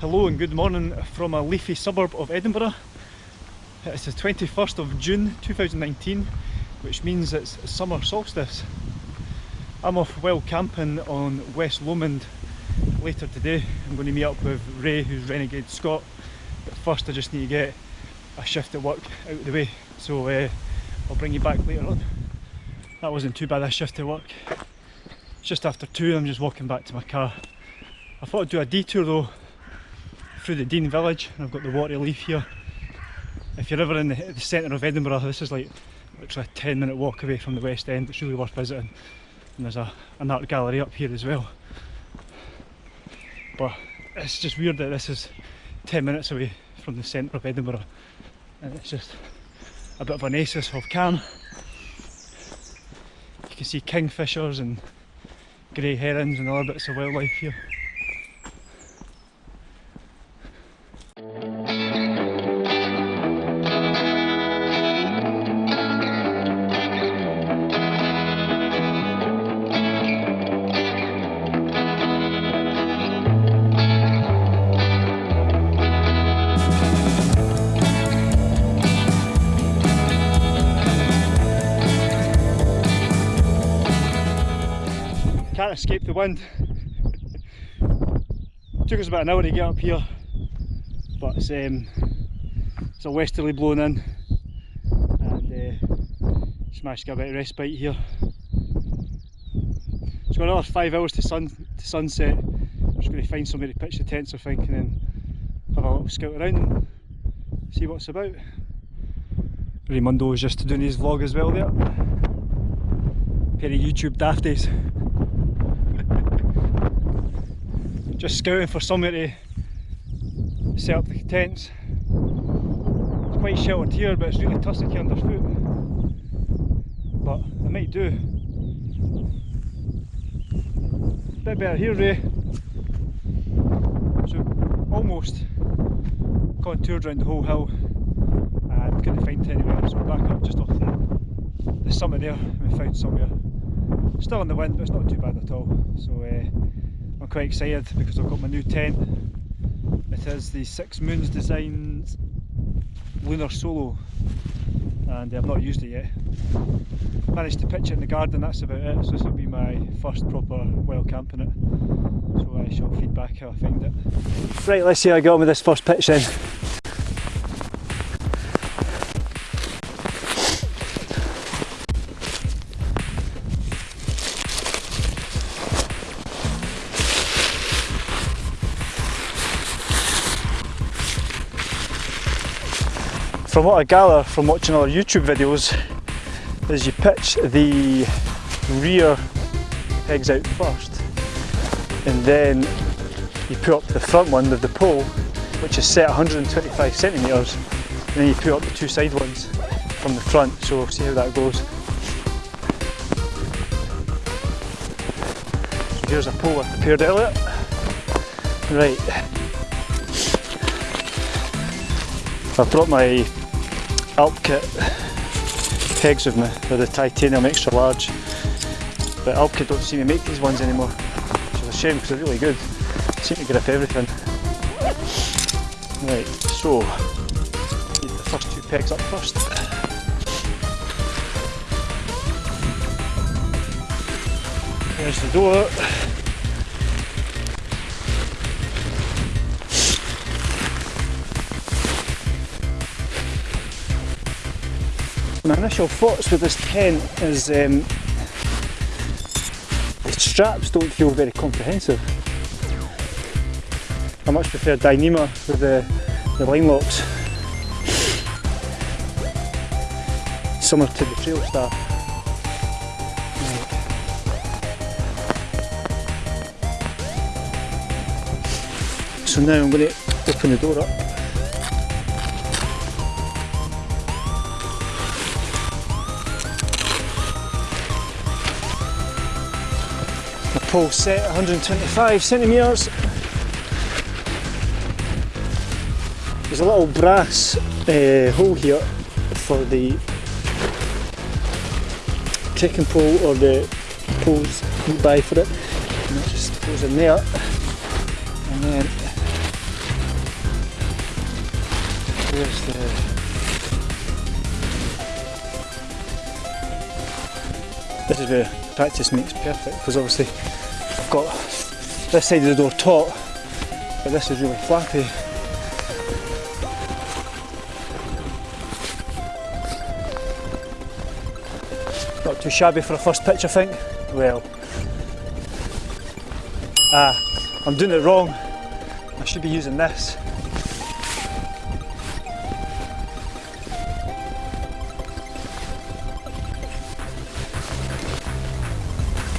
Hello and good morning from a leafy suburb of Edinburgh. It's the 21st of June 2019 which means it's summer solstice. I'm off well camping on West Lomond later today. I'm going to meet up with Ray who's Renegade Scott but first I just need to get a shift at work out of the way so uh, I'll bring you back later on. That wasn't too bad a shift at work. It's just after two I'm just walking back to my car. I thought I'd do a detour though through the Dean Village and I've got the water leaf here. If you're ever in the, the centre of Edinburgh, this is like literally a 10 minute walk away from the West End, it's really worth visiting. And there's a, an art gallery up here as well. But it's just weird that this is 10 minutes away from the centre of Edinburgh and it's just a bit of an oasis of calm. You can see kingfishers and grey herons and other bits of wildlife here. Escape the wind. Took us about an hour to get up here, but it's, um, it's a westerly blowing in and uh, get a bit of respite here. It's got another five hours to, sun, to sunset. I'm just going to find somewhere to pitch the tents I think and then have a little scout around and see what's about. Raymundo was just doing his vlog as well there. Pair of YouTube dafties. Just scouting for somewhere to set up the tents. It's quite sheltered here but it's really tussocky underfoot. But I might do. Bit better here Ray. So almost contoured around the whole hill and couldn't find anywhere so we're back up just off the, the summit there we found somewhere. Still in the wind but it's not too bad at all. So uh, I'm quite excited because I've got my new tent. It is the Six Moons Designs Lunar Solo and I've not used it yet. Managed to pitch it in the garden, that's about it. So this will be my first proper wild camp in it. So I shall feedback how I find it. Right, let's see how I got on with this first pitch then. From what I gather from watching other YouTube videos is you pitch the rear pegs out first and then you put up the front one with the pole which is set 125 centimetres and then you put up the two side ones from the front so we'll see how that goes. So here's a pole I prepared earlier. Right. I've brought my Alpkit pegs with me, they're the titanium extra large. But Alpkit don't seem to make these ones anymore, which is a shame because they're really good. Seem to grip everything. Right, so, need the first two pegs up first. There's the door. My initial thoughts with this tent is um, the straps don't feel very comprehensive. I much prefer Dyneema with the, the line locks. Similar to the Trail Star. So now I'm going to open the door up. pole set 125 centimetres. There's a little brass uh, hole here for the trekking pole or the poles you buy for it. And it just goes in there. And then there's the This is where practice makes perfect because obviously I've got this side of the door taut but this is really flappy. Not too shabby for a first pitch I think. Well, ah, I'm doing it wrong. I should be using this.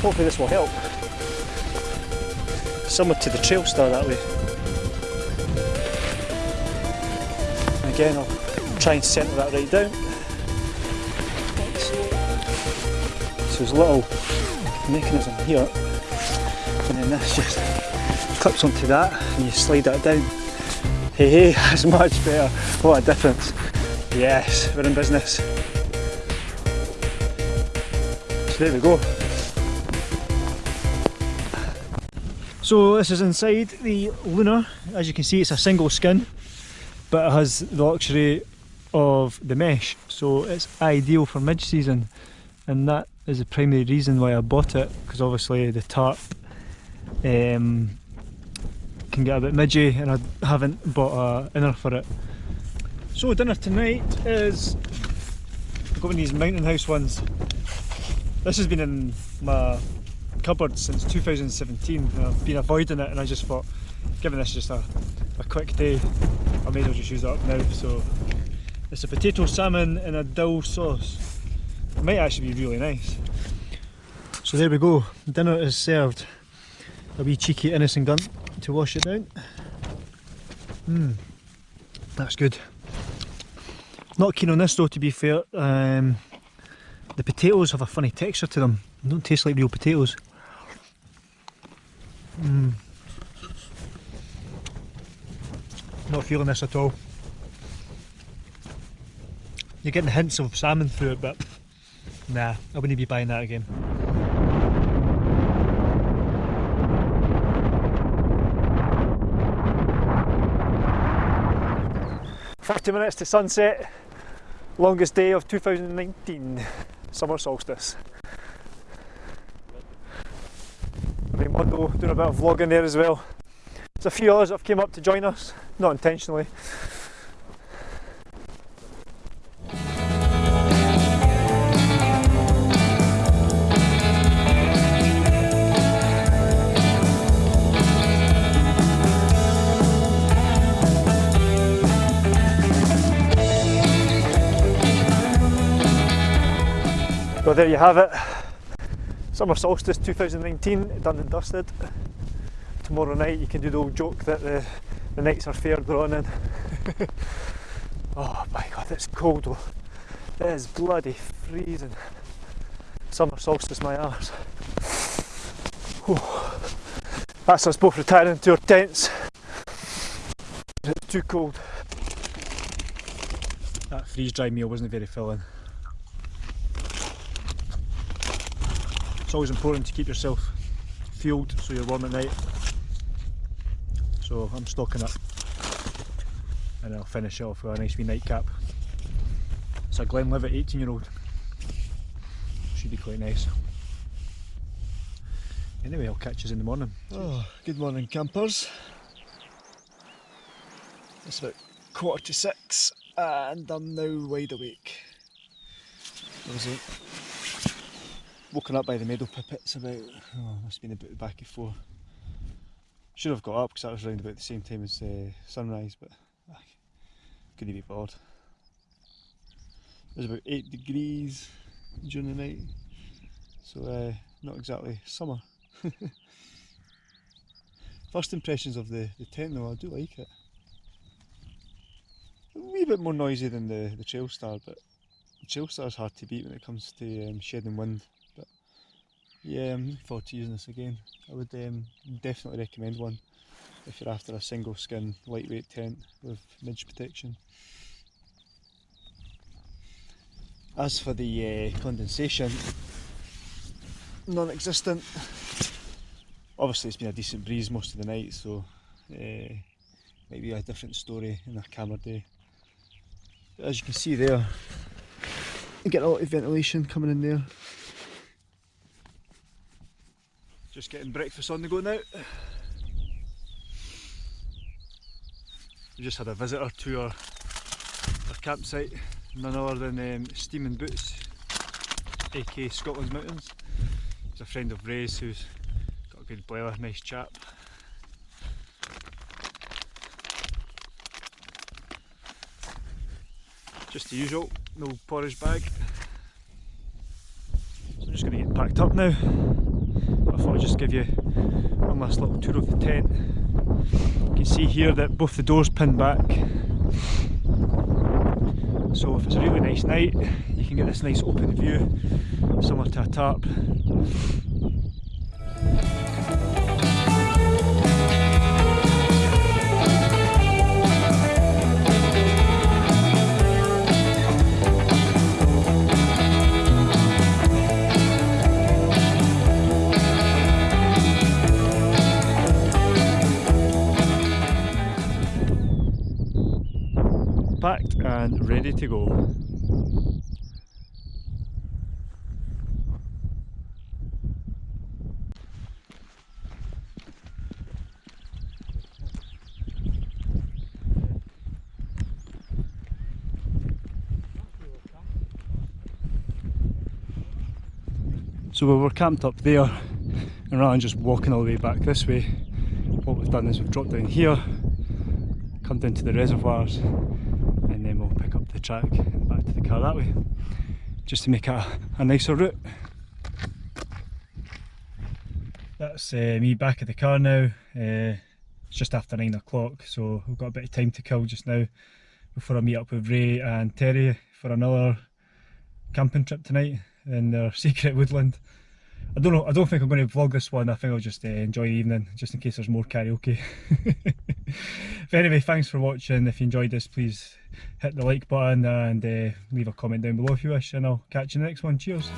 Hopefully this will help. Somewhere to the Trail Star that way. Again I'll try and centre that right down. So there's a little mechanism here and then this just clips onto that and you slide that down. Hey hey, that's much better. What a difference. Yes, we're in business. So there we go. So this is inside the Lunar. As you can see it's a single skin but it has the luxury of the mesh so it's ideal for mid-season and that is the primary reason why I bought it because obviously the tarp um, can get a bit midgy and I haven't bought a inner for it. So dinner tonight is I've got one of these Mountain House ones. This has been in my cupboard since 2017 and I've been avoiding it and I just thought given this just a, a quick day I may as well just use it up now. So it's a potato salmon in a dill sauce. It might actually be really nice. So there we go. Dinner is served. A wee cheeky innocent gun to wash it down. Mmm, that's good. Not keen on this though to be fair. Um, the potatoes have a funny texture to them. They don't taste like real potatoes Mm. Not feeling this at all. You're getting hints of salmon through it, but nah, I wouldn't be buying that again. Forty minutes to sunset, longest day of 2019, summer solstice. Mondo doing a bit of vlogging there as well. There's a few others that have came up to join us, not intentionally. Well there you have it. Summer solstice 2019 done and dusted. Tomorrow night you can do the old joke that the, the nights are fair drawn in. oh my god, it's cold though. It is bloody freezing. Summer solstice my arse. That's us both retiring to our tents. It's too cold. That freeze dry meal wasn't very filling. It's always important to keep yourself fueled so you're warm at night. So I'm stocking up and I'll finish off with a nice wee nightcap. It's a Glenlivet 18 year old. Should be quite nice. Anyway, I'll catch you in the morning. Oh, good morning campers. It's about quarter to six and I'm now wide awake. Woken up by the meadow pipits about, oh, must have been about the back of four. Should have got up because that was around about the same time as uh, sunrise, but ah, couldn't be bored. It was about 8 degrees during the night, so uh, not exactly summer. First impressions of the, the tent though, I do like it. A wee bit more noisy than the, the Trail Star, but the Trail Star is hard to beat when it comes to um, shedding wind. Yeah, I'm looking forward to using this again. I would um, definitely recommend one if you're after a single skin lightweight tent with midge protection. As for the uh, condensation, non-existent. Obviously it's been a decent breeze most of the night so uh, maybe a different story in a calmer day. As you can see there, you get a lot of ventilation coming in there. Just getting breakfast on the go now. We just had a visitor to our, our campsite, none other than um, Steaming Boots, aka Scotland's Mountains. He's a friend of Ray's who's got a good boiler, nice chap. Just the usual, no porridge bag. So I'm just going to get packed up now. I thought I'd just give you one last little tour of the tent. You can see here that both the doors pin back. So if it's a really nice night, you can get this nice open view, similar to a tarp. Ready to go. So we were camped up there and rather than just walking all the way back this way, what we've done is we've dropped down here, come down to the reservoirs and then we'll pick up the track and back to the car that way just to make it a, a nicer route. That's uh, me back at the car now, uh, it's just after 9 o'clock so we've got a bit of time to kill just now before I meet up with Ray and Terry for another camping trip tonight in their secret woodland. I don't know, I don't think I'm going to vlog this one, I think I'll just uh, enjoy the evening just in case there's more karaoke. but anyway, thanks for watching, if you enjoyed this please hit the like button and uh, leave a comment down below if you wish and I'll catch you in the next one, cheers!